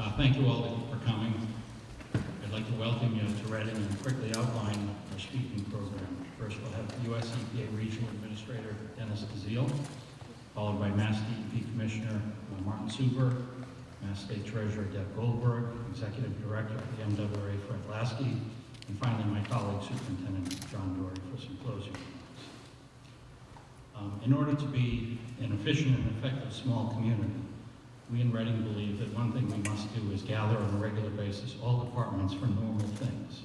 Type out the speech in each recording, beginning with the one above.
Uh, Thank you all for coming. I'd like to welcome you to Reading and quickly outline our speaking program. First, we'll have U.S. EPA Regional Administrator Dennis DeZiel, followed by Mass DEP Commissioner uh, Martin Suberg, Mass State Treasurer Deb Goldberg, Executive Director of the MWRA Fred Laskey, and finally my colleague Superintendent John Doherty for some closing remarks. Um, In order to be an efficient and effective small community, we in Reading believe that one thing we must do is gather on a regular basis all departments for normal things.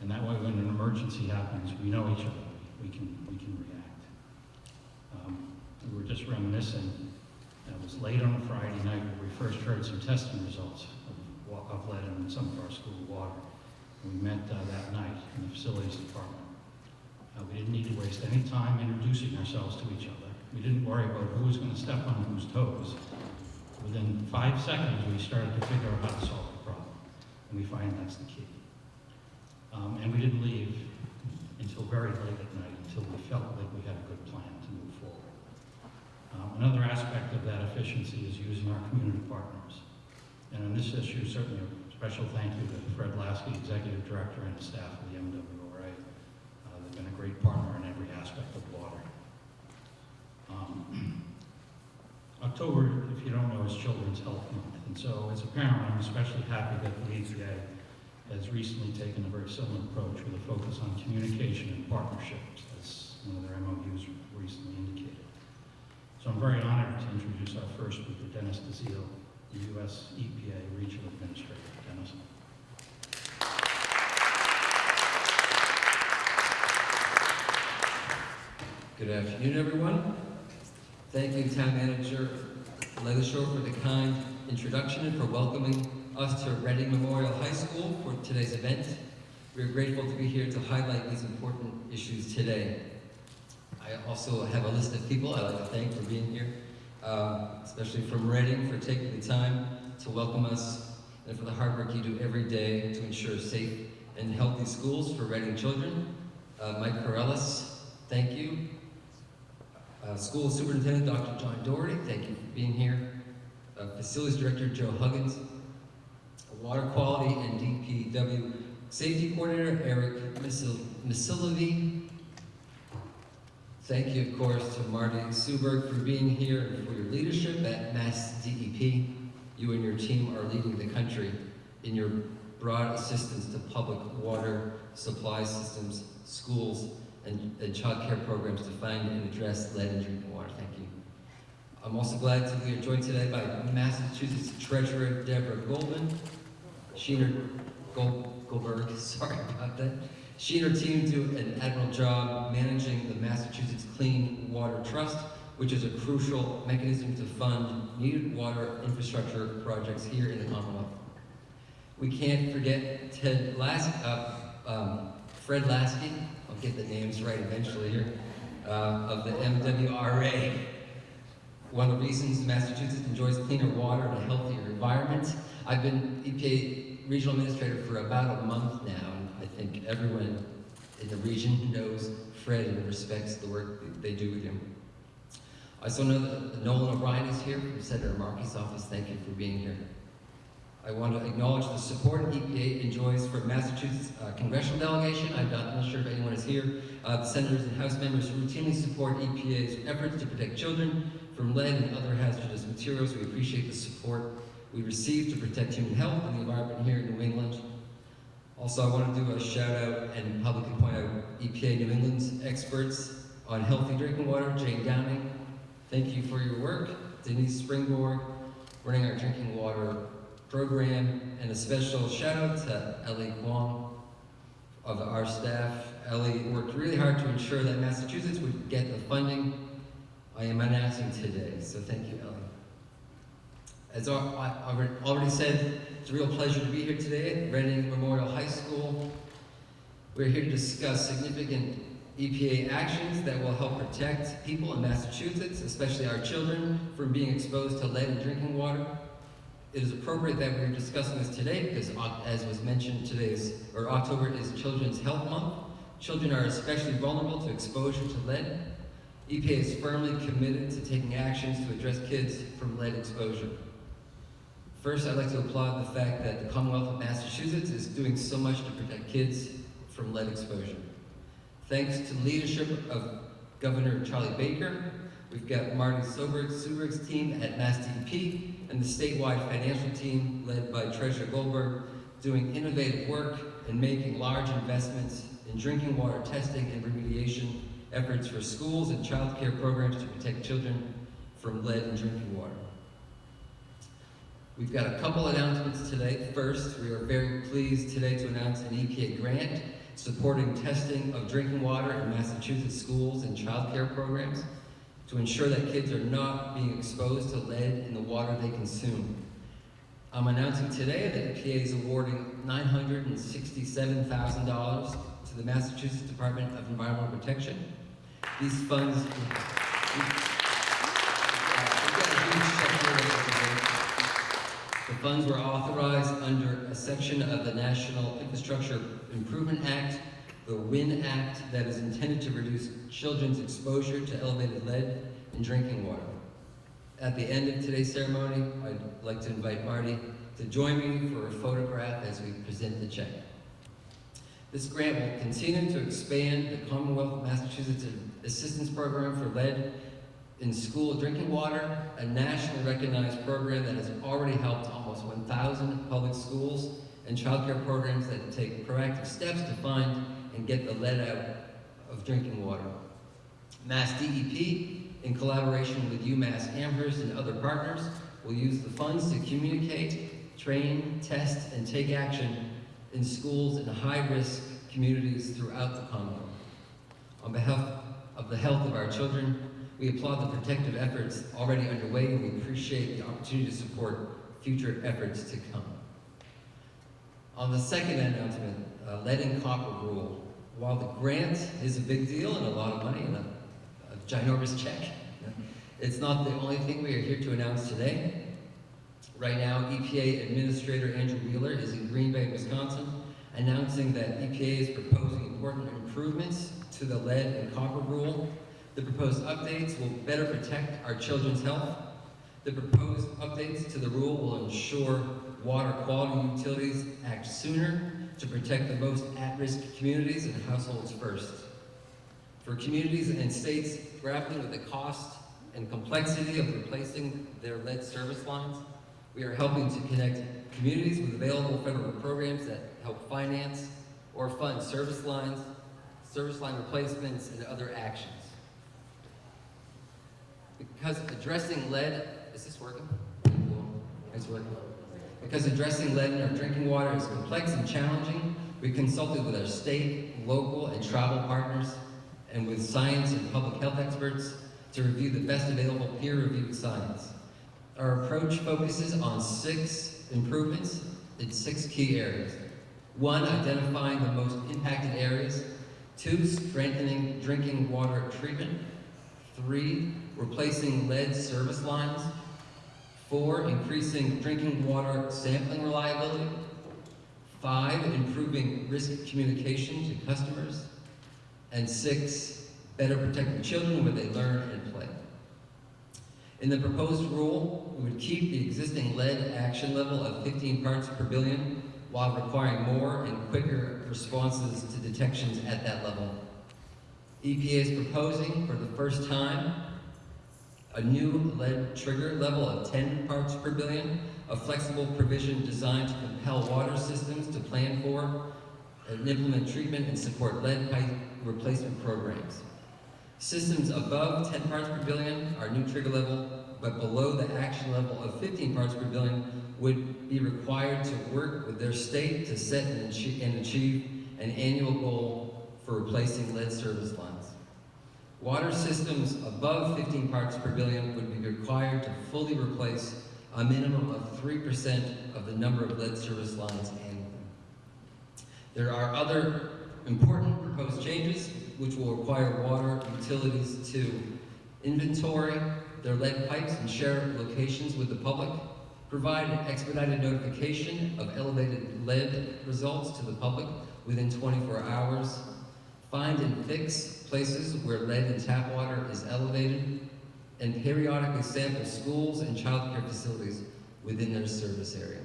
And that way, when an emergency happens, we know each other, we can, we can react. Um, We were just reminiscing, it was late on a Friday night where we first heard some testing results of, of lead in some of our school water. We met uh, that night in the facilities department. Uh, we didn't need to waste any time introducing ourselves to each other. We didn't worry about who was going to step on whose toes. Within five seconds, we started to figure out how to solve the problem. And we find that's the key. Um, and we didn't leave until very late at night, until we felt like we had a good plan to move forward. Um, another aspect of that efficiency is using our community partners. And on this issue, certainly a special thank you to Fred Laskey, Executive Director, and staff of the MWRA. Uh, they've been a great partner in every aspect of water. Um, October, if you don't know, is Children's Health Month, and so as a parent, I'm especially happy that the EPA has recently taken a very similar approach with a focus on communication and partnerships, as one of their MOUs recently indicated. So I'm very honored to introduce our first speaker, Dennis DeZiel, the U.S. EPA Regional Administrator. Dennis. Good afternoon, everyone. Thank you, Town Manager LeLacheur, for the kind introduction and for welcoming us to Reading Memorial High School for today's event. We are grateful to be here to highlight these important issues today. I also have a list of people I'd like to thank for being here, uh, especially from Reading for taking the time to welcome us and for the hard work you do every day to ensure safe and healthy schools for Reading children. Uh, Mike Corellis, thank you. Uh, School Superintendent Dr. John Doherty, thank you for being here. Uh, Facilities Director Joe Huggins. Water Quality and DPW Safety Coordinator Eric Misilovi. Thank you, of course, to Marty Suberg for being here and for your leadership at Mass DEP. You and your team are leading the country in your broad assistance to public water supply systems, schools, and, and child care programs to find and address lead in drinking water. Thank you. I'm also glad to be joined today by Massachusetts Treasurer Deborah Goldman. She and her, Gold, Goldberg, sorry about that. She and her team do an admirable job managing the Massachusetts Clean Water Trust, which is a crucial mechanism to fund needed water infrastructure projects here in the Commonwealth. We can't forget Ted Las, uh, um, Fred Laskey, get the names right eventually here, uh, of the MWRA. One of the reasons Massachusetts enjoys cleaner water and a healthier environment. I've been EPA regional administrator for about a month now, and I think everyone in the region knows Fred and respects the work that they do with him. I also know that Nolan O'Brien is here from Senator Markey's office. Thank you for being here. I want to acknowledge the support EPA enjoys from Massachusetts uh, congressional delegation. I'm not, not sure if anyone is here. Uh, the senators and House members routinely support EPA's efforts to protect children from lead and other hazardous materials. We appreciate the support we receive to protect human health and the environment here in New England. Also, I want to do a shout out and publicly point out EPA New England's experts on healthy drinking water, Jane Downing. Thank you for your work. Denise Springborg, running our drinking water program, and a special shout out to Ellie Kwong of our staff. Ellie worked really hard to ensure that Massachusetts would get the funding I am announcing today, so thank you, Ellie. As I already said, it's a real pleasure to be here today at Reading Memorial High School. We're here to discuss significant EPA actions that will help protect people in Massachusetts, especially our children, from being exposed to lead in drinking water. It is appropriate that we're discussing this today because, as was mentioned, today's or October is Children's Health Month. Children are especially vulnerable to exposure to lead. EPA is firmly committed to taking actions to address kids from lead exposure. First, I'd like to applaud the fact that the Commonwealth of Massachusetts is doing so much to protect kids from lead exposure. Thanks to the leadership of Governor Charlie Baker, we've got Marty Soberg, Suberg's team at Mass DEP, and the statewide financial team led by Treasurer Goldberg doing innovative work and making large investments in drinking water testing and remediation efforts for schools and child care programs to protect children from lead in drinking water. We've got a couple announcements today. First, we are very pleased today to announce an EPA grant supporting testing of drinking water in Massachusetts schools and child care programs to ensure that kids are not being exposed to lead in the water they consume. I'm announcing today that EPA is awarding $967,000 to the Massachusetts Department of Environmental Protection. These funds. The funds were authorized under a section of the National Infrastructure Improvement Act, the WIN Act, that is intended to reduce children's exposure to elevated lead in drinking water. At the end of today's ceremony, I'd like to invite Marty to join me for a photograph as we present the check. This grant will continue to expand the Commonwealth of Massachusetts Assistance Program for Lead in School Drinking Water, a nationally recognized program that has already helped almost 1,000 public schools and child care programs that take proactive steps to find and get the lead out of drinking water. Mass DEP, in collaboration with UMass Amherst and other partners, will use the funds to communicate, train, test, and take action in schools in high-risk communities throughout the Commonwealth. On behalf of the health of our children, we applaud the protective efforts already underway and we appreciate the opportunity to support future efforts to come. On the second announcement, uh, lead and copper rule. While the grant is a big deal and a lot of money and a, a ginormous check, it's not the only thing we are here to announce today. Right now, EPA Administrator Andrew Wheeler is in Green Bay, Wisconsin, announcing that EPA is proposing important improvements to the lead and copper rule. The proposed updates will better protect our children's health. The proposed updates to the rule will ensure water quality utilities act sooner to protect the most at-risk communities and households first. For communities and states grappling with the cost and complexity of replacing their lead service lines, we are helping to connect communities with available federal programs that help finance or fund service lines, service line replacements, and other actions. Because addressing lead, is this working? It's working. Because addressing lead in our drinking water is complex and challenging, we consulted with our state, local, and tribal partners, and with science and public health experts to review the best available peer-reviewed science. Our approach focuses on six improvements in six key areas. One, identifying the most impacted areas. Two, strengthening drinking water treatment. Three, replacing lead service lines. Four, increasing drinking water sampling reliability. Five, improving risk communication to customers. And six, better protecting children where they learn and play. In the proposed rule, we would keep the existing lead action level of 15 parts per billion while requiring more and quicker responses to detections at that level. EPA is proposing for the first time a new lead trigger level of 10 parts per billion, a flexible provision designed to compel water systems to plan for and implement treatment and support lead pipe replacement programs. Systems above 10 parts per billion are new trigger level, but below the action level of 15 parts per billion would be required to work with their state to set and achieve, and achieve an annual goal for replacing lead service lines. Water systems above 15 parts per billion would be required to fully replace a minimum of 3% of the number of lead service lines annually. There are other important proposed changes which will require water utilities to inventory their lead pipes and share locations with the public, provide an expedited notification of elevated lead results to the public within 24 hours, find and fix places where lead in tap water is elevated, and periodically sample schools and childcare facilities within their service area.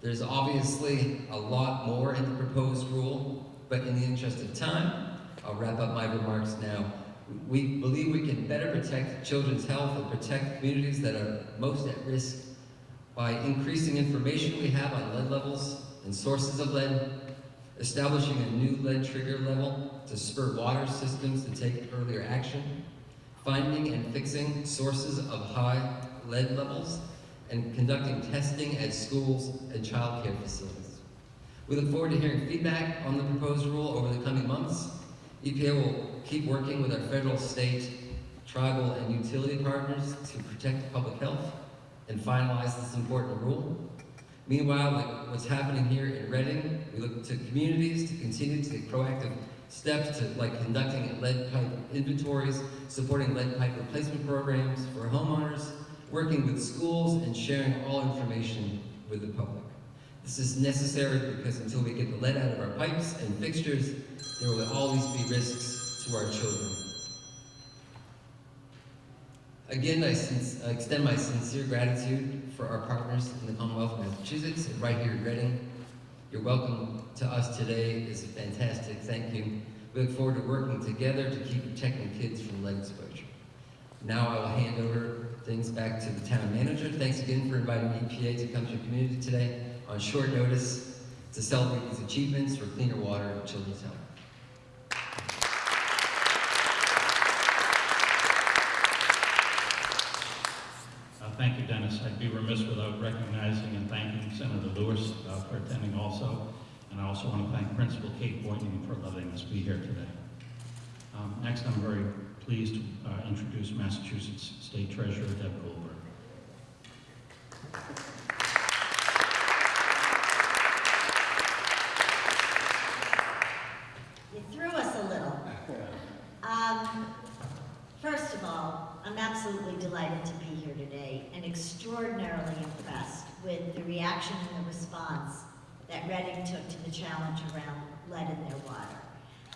There's obviously a lot more in the proposed rule, but in the interest of time, I'll wrap up my remarks now. We believe we can better protect children's health and protect communities that are most at risk by increasing information we have on lead levels and sources of lead, establishing a new lead trigger level to spur water systems to take earlier action, finding and fixing sources of high lead levels, and conducting testing at schools and child care facilities. We look forward to hearing feedback on the proposed rule over the coming months. EPA will keep working with our federal, state, tribal, and utility partners to protect public health and finalize this important rule. Meanwhile, like what's happening here in Reading, we look to communities to continue to take proactive steps to like conducting lead pipe inventories, supporting lead pipe replacement programs for homeowners, working with schools, and sharing all information with the public. This is necessary because until we get the lead out of our pipes and fixtures, there will always be risks to our children. Again, I, since, extend my sincere gratitude for our partners in the Commonwealth of Massachusetts and right here in Reading. Your welcome to us today is fantastic. Thank you. We look forward to working together to keep protecting kids from lead exposure. Now I will hand over things back to the town manager. Thanks again for inviting EPA to come to your community today on short notice to celebrate these achievements for cleaner water in children's health. Uh, Thank you, Dennis. I'd be remiss without recognizing and thanking Senator Lewis uh, for attending also. And I also want to thank Principal Kate Boynton for letting us be here today. Um, Next, I'm very pleased to uh, introduce Massachusetts State Treasurer Deb Goldberg. You threw us a little. Um, first of all, I'm absolutely delighted to be here today and extraordinarily impressed with the reaction and the response that Reading took to the challenge around lead in their water.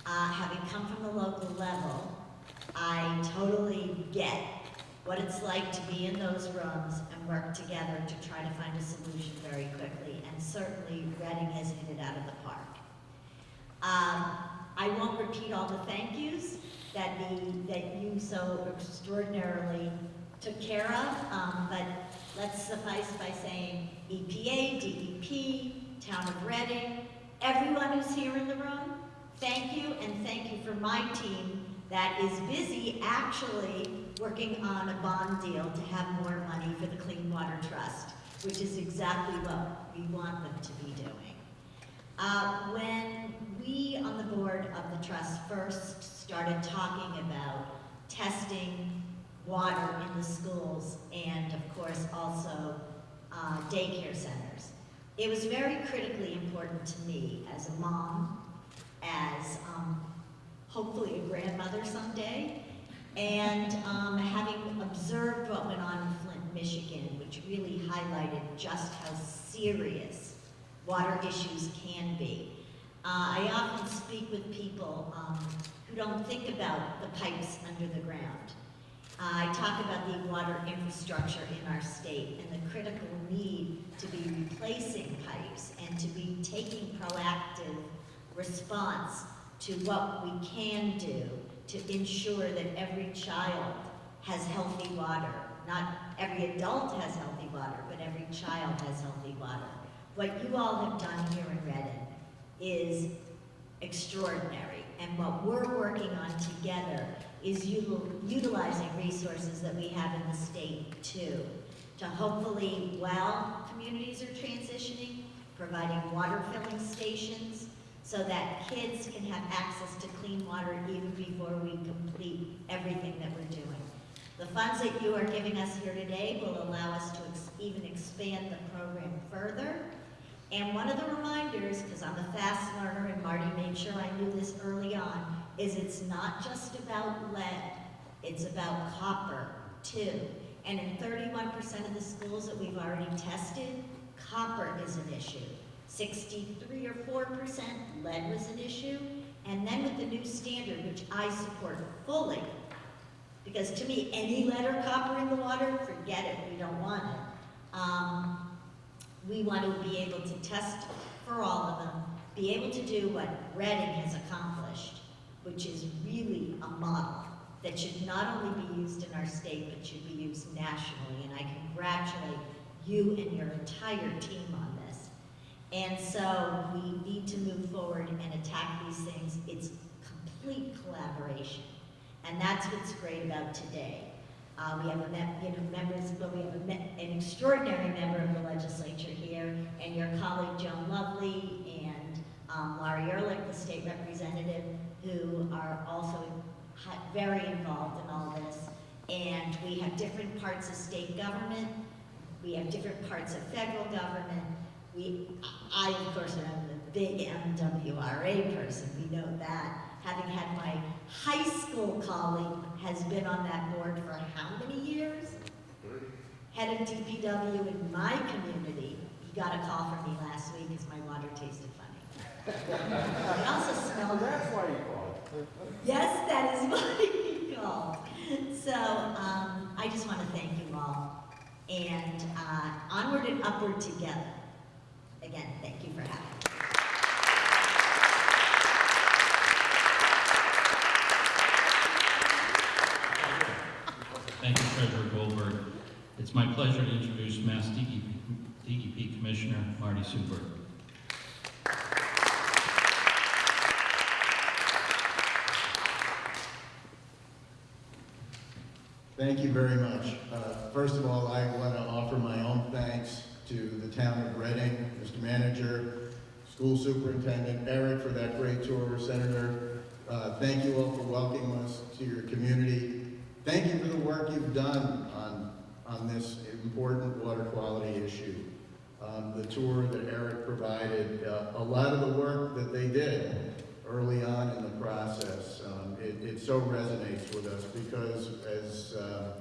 Uh, having come from the local level, I totally get what it's like to be in those rooms and work together to try to find a solution very quickly, and certainly Reading has hit it out of the park. Um, I won't repeat all the thank yous that the, that you so extraordinarily took care of, um, but let's suffice by saying EPA, DEP, Town of Reading, everyone who's here in the room, thank you, and thank you for my team that is busy actually working on a bond deal to have more money for the Clean Water Trust, which is exactly what we want them to be doing. Uh, when we on the board of the trust first started talking about testing water in the schools and of course also uh, daycare centers, it was very critically important to me as a mom, as um, hopefully a grandmother someday, and um, having observed what went on in Flint, Michigan, which really highlighted just how serious water issues can be. Uh, I often speak with people um, who don't think about the pipes under the ground. I talk about the water infrastructure in our state and the critical need to be replacing pipes and to be taking proactive response to what we can do to ensure that every child has healthy water. Not every adult has healthy water, but every child has healthy water. What you all have done here in Reading is extraordinary. And what we're working on together is utilizing resources that we have in the state too, to hopefully, while communities are transitioning, providing water filling stations so that kids can have access to clean water even before we complete everything that we're doing. The funds that you are giving us here today will allow us to ex- even expand the program further. And one of the reminders, because I'm a fast learner and Marty made sure I knew this early on, is it's not just about lead, it's about copper too. And in 31% of the schools that we've already tested, copper is an issue. 63 or 4% lead was an issue. And then with the new standard, which I support fully, because to me, any lead or copper in the water, forget it, we don't want it. Um, we want to be able to test for all of them, be able to do what Reading has accomplished, which is really a model that should not only be used in our state, but should be used nationally. And I congratulate you and your entire team on this. And so we need to move forward and attack these things. It's complete collaboration. And that's what's great about today. Uh, we have a you know, members, but we have an extraordinary member of the legislature here, and your colleague Joan Lovely and um, Lori Ehrlich, the state representative, who are also very involved in all this. And we have different parts of state government, we have different parts of federal government. We, I, of course, am the big MWRA person, we know that. Having had my high school colleague has been on that board for how many years? Head of DPW in my community, he got a call from me last week because my water tasted funny. It also smelled. That's why you called. Yes, that is what he called. So, um, I just want to thank you all. And, uh, onward and upward together. Again, thank you for having me. Thank you, Treasurer Goldberg. It's my pleasure to introduce Mass DEP DEP Commissioner Marty Suberg. Thank you very much. Uh, First of all, I want to offer my own thanks to the town of Reading, Mr. Manager, School Superintendent Eric for that great tour, Senator. Uh, Thank you all for welcoming us to your community. Thank you for the work you've done on, on this important water quality issue. Um, The tour that Eric provided, uh, a lot of the work that they did early on in the process, it, it so resonates with us because as, uh,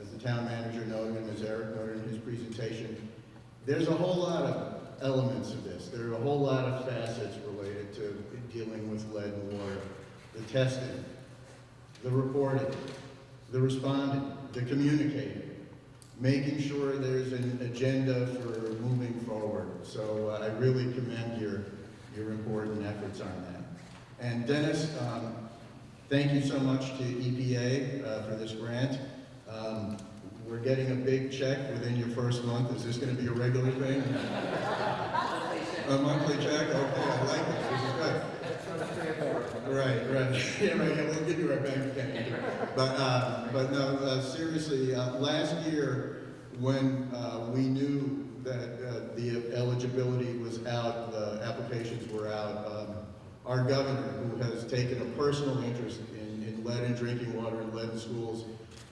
as the town manager noted and as Eric noted in his presentation, there's a whole lot of elements of this. There are a whole lot of facets related to dealing with lead and water. The testing, the reporting, the responding, the communicating, making sure there's an agenda for moving forward. So uh, I really commend your, your important efforts on that. And Dennis, um, thank you so much to EPA uh, for this grant. Um, We're getting a big check within your first month. Is this going to be a regular thing? A monthly check? Okay, I like it. This is good. Right, right. Yeah, right, yeah, we'll give you our bank account. But, uh, but no, uh, seriously, uh, last year, when, uh, we knew that, uh, the eligibility was out, the applications were out, our governor, who has taken a personal interest in, in lead in drinking water and lead in schools,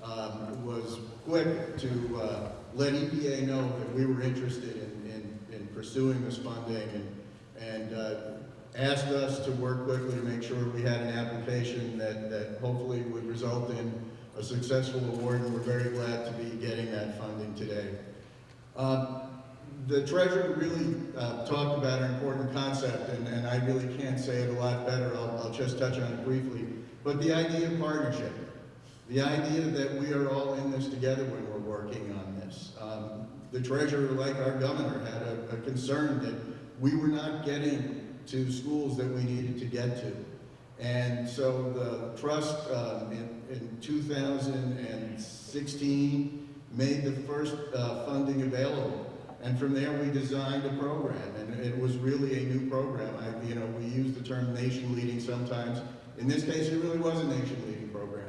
um, was quick to, uh, let EPA know that we were interested in, in, in pursuing this funding and, and, uh, asked us to work quickly to make sure we had an application that, that hopefully would result in a successful award, and we're very glad to be getting that funding today. Um, The treasurer really uh, talked about an important concept, and, and I really can't say it a lot better, I'll, I'll just touch on it briefly. But the idea of partnership, the idea that we are all in this together when we're working on this. Um, The treasurer, like our governor, had a, a concern that we were not getting to schools that we needed to get to. And so the trust um, in, in 2016 made the first uh, funding available. And from there, we designed a program, and it was really a new program. I, you know, we use the term nation leading sometimes. In this case, it really was a nation leading program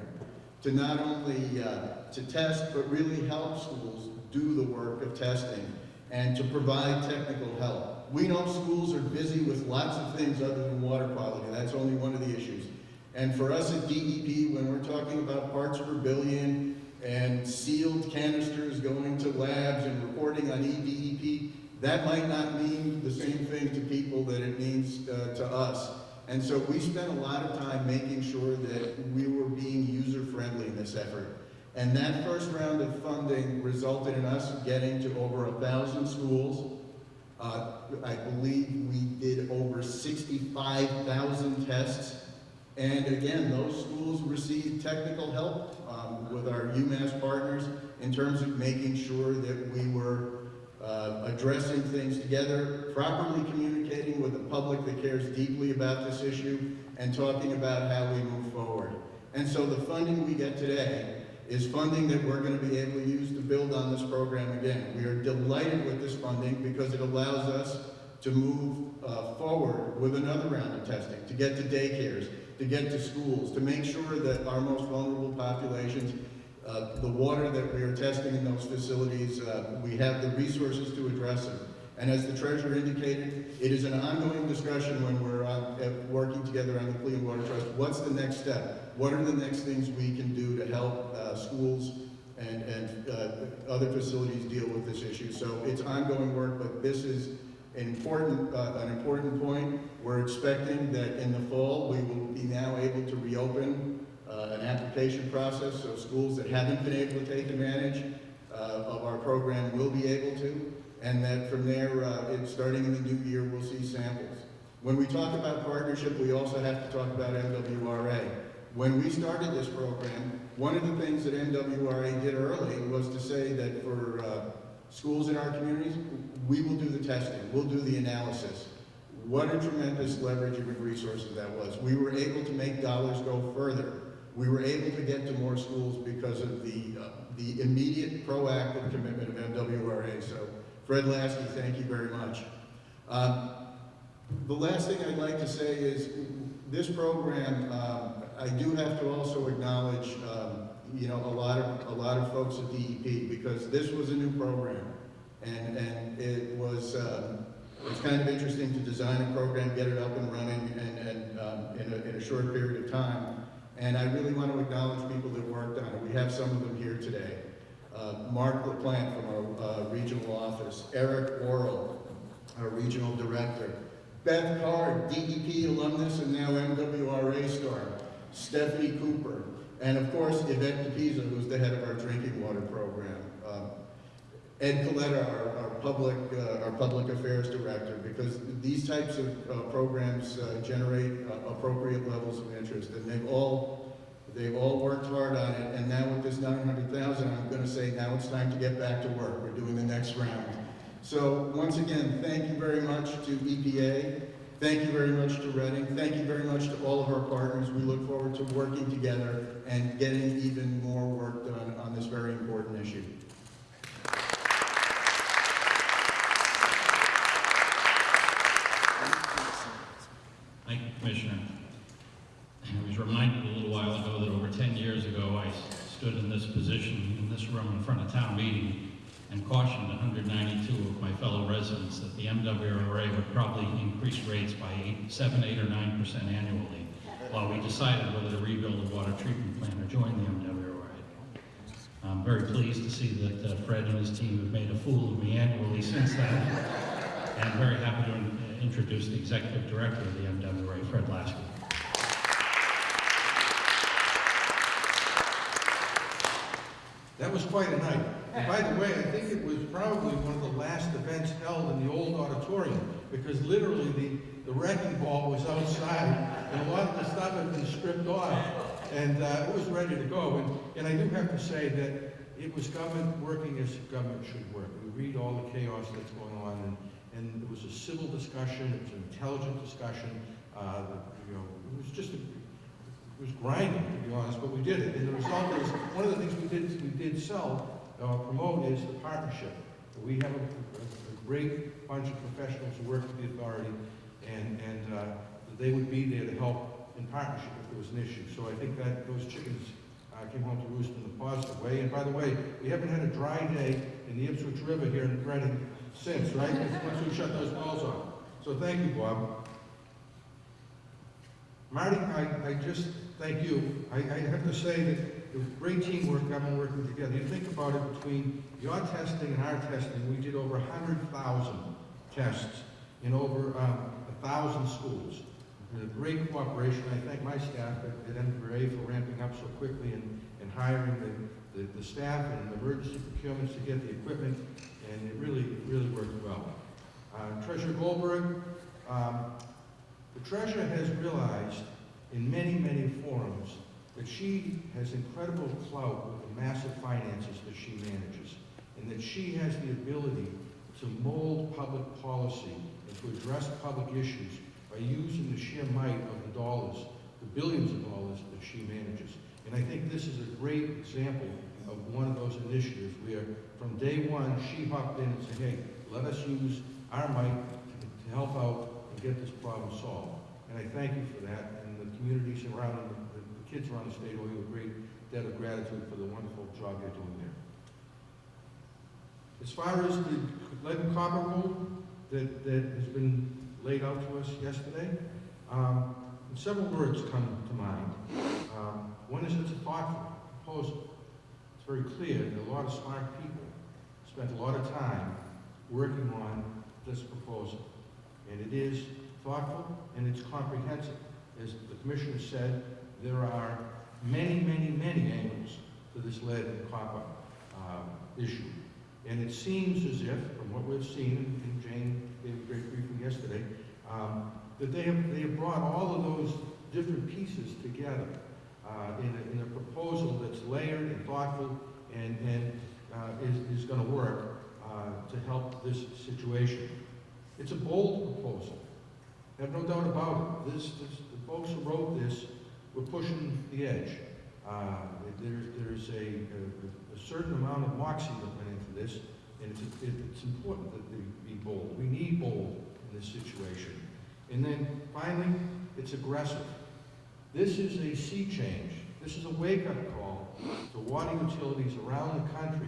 to not only uh, to test, but really help schools do the work of testing and to provide technical help. We know schools are busy with lots of things other than water quality. That's only one of the issues. And for us at DEP, when we're talking about parts per billion and sealed canisters going to labs and reporting on EDEP, that might not mean the same thing to people that it means uh, to us. And so we spent a lot of time making sure that we were being user-friendly in this effort. And that first round of funding resulted in us getting to over a thousand schools. Uh, I believe we did over 65,000 tests. And again, those schools received technical help um, with our UMass partners in terms of making sure that we were uh, addressing things together, properly communicating with the public that cares deeply about this issue, and talking about how we move forward. And so the funding we get today is funding that we're going to be able to use to build on this program again. We are delighted with this funding because it allows us to move uh, forward with another round of testing, to get to daycares, to get to schools, to make sure that our most vulnerable populations, uh, the water that we are testing in those facilities, uh, we have the resources to address them. And as the treasurer indicated, it is an ongoing discussion when we're working together on the Clean Water Trust. What's the next step? What are the next things we can do to help uh, schools and, and uh, other facilities deal with this issue? So it's ongoing work, but this is important, uh, an important point. We're expecting that in the fall, we will be now able to reopen uh, an application process, so schools that haven't been able to take advantage uh, of our program will be able to, and that from there, uh, it- starting in the new year, we'll see samples. When we talk about partnership, we also have to talk about MWRA. When we started this program, one of the things that MWRA did early was to say that for uh, schools in our communities, we will do the testing, we'll do the analysis. What a tremendous leverage of resources that was. We were able to make dollars go further. We were able to get to more schools because of the, uh, the immediate proactive commitment of MWRA. So Fred Laskey, thank you very much. Um, the last thing I'd like to say is, this program, um, I do have to also acknowledge, um, you know, a lot of, a lot of folks at DEP, because this was a new program. And, and it was, um, it's kind of interesting to design a program, get it up and running, and, and, um, in a, in a short period of time. And I really want to acknowledge people that worked on it. We have some of them here today. Uh, Mark LaPlante from our, uh, regional office, Eric Worrell, our regional director, Beth Card, DEP alumnus and now MWRA star, Stephanie Cooper, and of course Yvette DePeiza, who's the head of our drinking water program. Um, Ed Coletta, our, our public, uh, our public affairs director, because these types of uh, programs uh, generate uh, appropriate levels of interest, and they've all, they've all worked hard on it, and now with this 900,000, I'm gonna say now it's time to get back to work. We're doing the next round. So once again, thank you very much to EPA. Thank you very much to Reading. Thank you very much to all of our partners. We look forward to working together and getting even more work done on this very important issue. Thank you, Commissioner. I was reminded a little while ago that over 10 years ago, I stood in this position, in this room in front of town meeting, and cautioned 192 of my fellow residents that the MWRA would probably increase rates by eight, 7, 8, or 9% annually, while we decided whether to rebuild a water treatment plant or join the MWRA. I'm very pleased to see that uh, Fred and his team have made a fool of me annually since then. And I'm very happy to in- introduce the executive director of the MWRA, Fred Laskey. That was quite a night. By the way, I think it was probably one of the last events held in the old auditorium, because literally the, the wrecking ball was outside, and a lot of the stuff had been stripped off, and uh, it was ready to go. And, and I do have to say that it was government working as government should work. We read all the chaos that's going on, and, and it was a civil discussion, it was an intelligent discussion. Uh, you know, it was just a, it was grinding, to be honest, but we did it. And the result is, one of the things we did, we did sell, uh, promote is the partnership. We have a, a great bunch of professionals who work with the authority, and, and, uh, they would be there to help in partnership if there was an issue. So I think that those chickens, uh, came home to roost in a positive way. And by the way, we haven't had a dry day in the Ipswich River here in Reading since, right? Once we shut those wells off. So thank you, Bob. Marty, I, I just, thank you. I, I have to say that it was great teamwork, everyone working together. You think about it, between your testing and our testing, we did over 100,000 tests in over um, 1,000 schools. A great cooperation. I thank my staff at, at MWA for ramping up so quickly and, and hiring the, the, the staff and the emergency procurements to get the equipment, and it really, really worked well. Uh, Treasurer Goldberg, um, the treasurer has realized in many, many forums that she has incredible clout with the massive finances that she manages, and that she has the ability to mold public policy and to address public issues by using the sheer might of the dollars, the billions of dollars that she manages. And I think this is a great example of one of those initiatives where from day one, she hopped in and said, hey, let us use our might to to help out and get this problem solved. And I thank you for that, and the communities around, the, the state you a great debt of gratitude for the wonderful job you're doing there. As far as the lead and copper rule that, that has been laid out to us yesterday, um, several words come to mind. Um, one is it's a thoughtful proposal. It's very clear that a lot of smart people spent a lot of time working on this proposal. And it is thoughtful and it's comprehensive. As the commissioner said, there are many, many, many angles to this lead and copper um, issue. And it seems as if, from what we've seen, and Jane gave a great briefing yesterday, um, that they have, they have brought all of those different pieces together uh, in, a, in a proposal that's layered and thoughtful and, and uh, is, is going to work uh, to help this situation. It's a bold proposal. I have no doubt about it. This, this, the folks who wrote this were pushing the edge. Uh, there's, there's a, a, a certain amount of moxie that went into this, and it's, it, it's important that they be bold. We need bold in this situation. And then finally, it's aggressive. This is a sea change. This is a wake-up call to water utilities around the country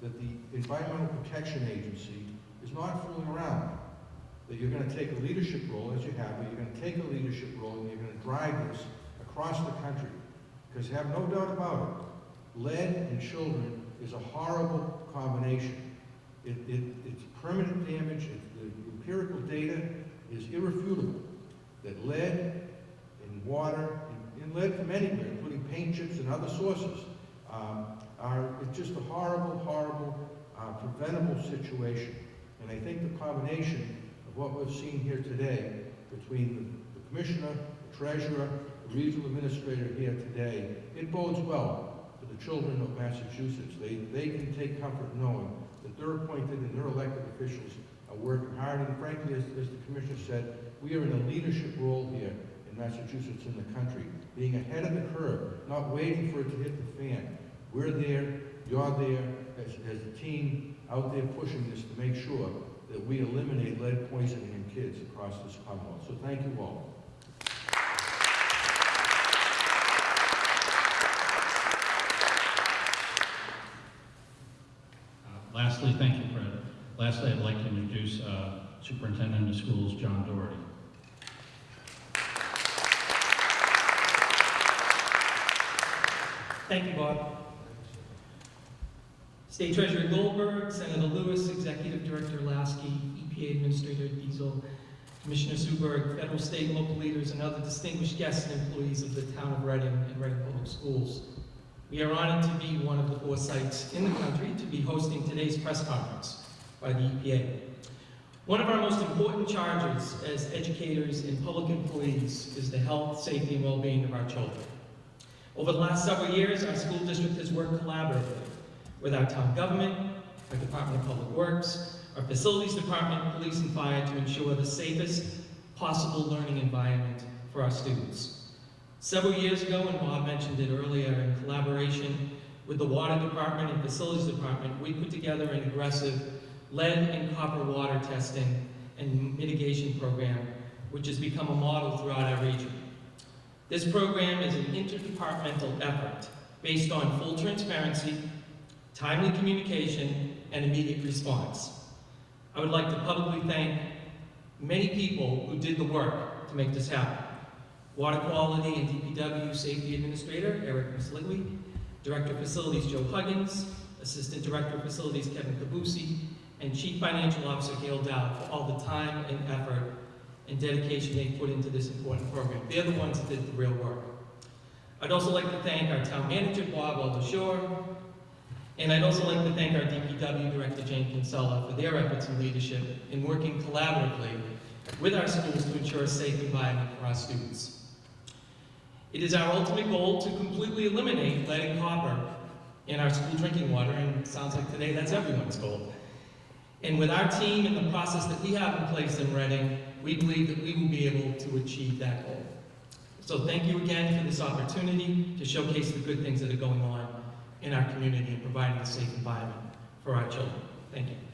that the Environmental Protection Agency is not fooling around. That you're going to take a leadership role, as you have, but you're going to take a leadership role and you're going to drive this across the country. Because have no doubt about it, lead and children is a horrible combination. It, it, it's permanent damage. It, the empirical data is irrefutable that lead in water, and lead from anywhere, including paint chips and other sources, um, are just a horrible, horrible, uh, preventable situation. And I think the combination of what we've seen here today between the, the commissioner, the treasurer, regional administrator here today, it bodes well for the children of Massachusetts. They, they can take comfort knowing that their appointed and their elected officials are working hard. And frankly, as, as the commissioner said, we are in a leadership role here in Massachusetts and the country, being ahead of the curve, not waiting for it to hit the fan. We're there, you're there, as, as a team out there pushing this to make sure that we eliminate lead poisoning in kids across this Commonwealth. So thank you all. Uh, Lastly, thank you, Fred. Lastly, I'd like to introduce uh, Superintendent of Schools, John Doherty. Thank you, Bob. State Treasurer Goldberg, Senator Lewis, Executive Director Laskey, EPA Administrator DeZiel, Commissioner Suberg, federal, state, local leaders, and other distinguished guests and employees of the town of Reading and Reading Public Schools. We are honored to be one of the four sites in the country to be hosting today's press conference by the EPA. One of our most important charges as educators and public employees is the health, safety, and well-being of our children. Over the last several years, our school district has worked collaboratively with our town government, our Department of Public Works, our facilities department, police and fire to ensure the safest possible learning environment for our students. Several years ago, and Bob mentioned it earlier, in collaboration with the water department and facilities department, we put together an aggressive lead and copper water testing and mitigation program, which has become a model throughout our region. This program is an interdepartmental effort based on full transparency, timely communication, and immediate response. I would like to publicly thank many people who did the work to make this happen. Water Quality and DPW Safety Administrator Eric Misligui, Director of Facilities Joe Huggins, Assistant Director of Facilities Kevin Cabusi, and Chief Financial Officer Gail Dowd for all the time and effort and dedication they put into this important program. They're the ones that did the real work. I'd also like to thank our town manager, Bob LeLacheur, and I'd also like to thank our DPW Director, Jane Kinsella, for their efforts and leadership in working collaboratively with our schools to ensure a safe environment for our students. It is our ultimate goal to completely eliminate lead and copper in our school drinking water, and it sounds like today that's everyone's goal. And with our team and the process that we have in place in Reading, we believe that we will be able to achieve that goal. So thank you again for this opportunity to showcase the good things that are going on in our community and providing a safe environment for our children. Thank you.